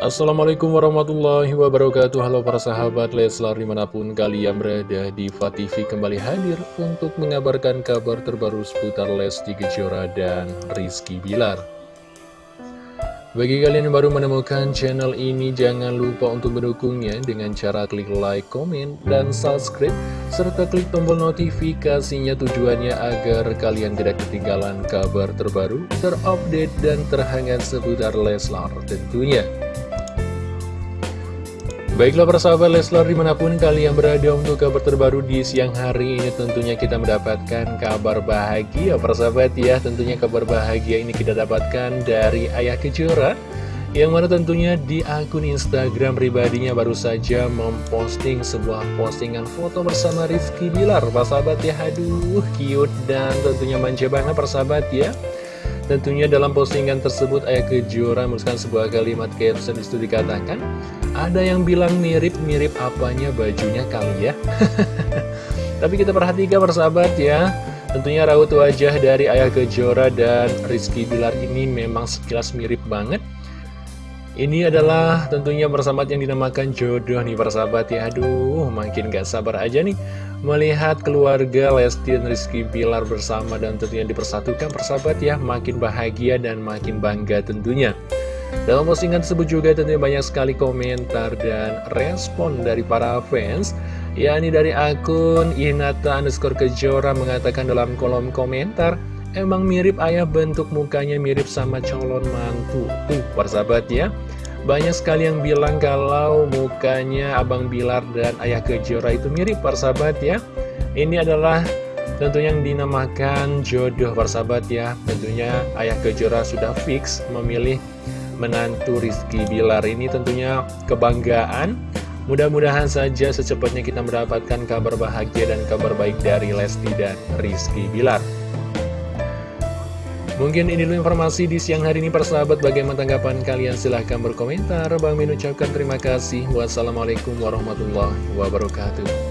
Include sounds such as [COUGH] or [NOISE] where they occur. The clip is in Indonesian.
Assalamualaikum warahmatullahi wabarakatuh Halo para sahabat Leslar di mana pun kalian berada di TV kembali hadir untuk mengabarkan kabar terbaru seputar Lesti Kejora dan Rizky Bilar bagi kalian yang baru menemukan channel ini, jangan lupa untuk mendukungnya dengan cara klik like, komen, dan subscribe, serta klik tombol notifikasinya tujuannya agar kalian tidak ketinggalan kabar terbaru, terupdate, dan terhangat seputar Leslar tentunya. Baiklah persahabat Leslar di mana pun kalian berada untuk kabar terbaru di siang hari ini tentunya kita mendapatkan kabar bahagia. Persahabat ya Tentunya kabar bahagia ini kita dapatkan dari Ayah Kejora Yang mana tentunya di akun Instagram pribadinya baru saja memposting sebuah postingan foto bersama Rizky Bilar. Persahabat ya aduh cute dan tentunya manja banget persahabat ya Tentunya dalam postingan tersebut Ayah Kejora menuliskan sebuah kalimat caption di situ dikatakan ada yang bilang mirip-mirip apanya bajunya kali ya? [LAUGHS] Tapi kita perhatikan persahabat ya. Tentunya raut wajah dari Ayah Kejora dan Rizky Bilar ini memang sekilas mirip banget Ini adalah tentunya persahabat yang dinamakan jodoh nih persahabat ya. Aduh makin gak sabar aja nih Melihat keluarga Lesti dan Rizky Bilar bersama dan tentunya dipersatukan persahabat ya. Makin bahagia dan makin bangga tentunya. Dalam postingan tersebut juga tentunya banyak sekali komentar dan respon dari para fans yakni dari akun Inata underscore Kejora mengatakan dalam kolom komentar Emang mirip ayah bentuk mukanya mirip sama calon mantu. Tuh persahabat ya Banyak sekali yang bilang kalau mukanya Abang Bilar dan ayah Kejora itu mirip persahabat ya. Ini adalah tentunya yang dinamakan jodoh persahabat ya. Tentunya ayah Kejora sudah fix memilih menantu Rizky Bilar ini tentunya kebanggaan. Mudah-mudahan saja secepatnya kita mendapatkan kabar bahagia dan kabar baik dari Lesti dan Rizky Bilar Mungkin ini dulu informasi di siang hari ini persahabat. Bagaimana tanggapan kalian? Silahkan berkomentar. Bang Min ucapkan terima kasih. Wassalamualaikum warahmatullahi wabarakatuh